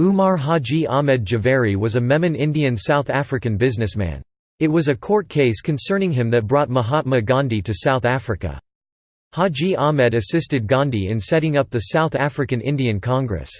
Umar Haji Ahmed Javeri was a Memon Indian South African businessman. It was a court case concerning him that brought Mahatma Gandhi to South Africa. Haji Ahmed assisted Gandhi in setting up the South African Indian Congress.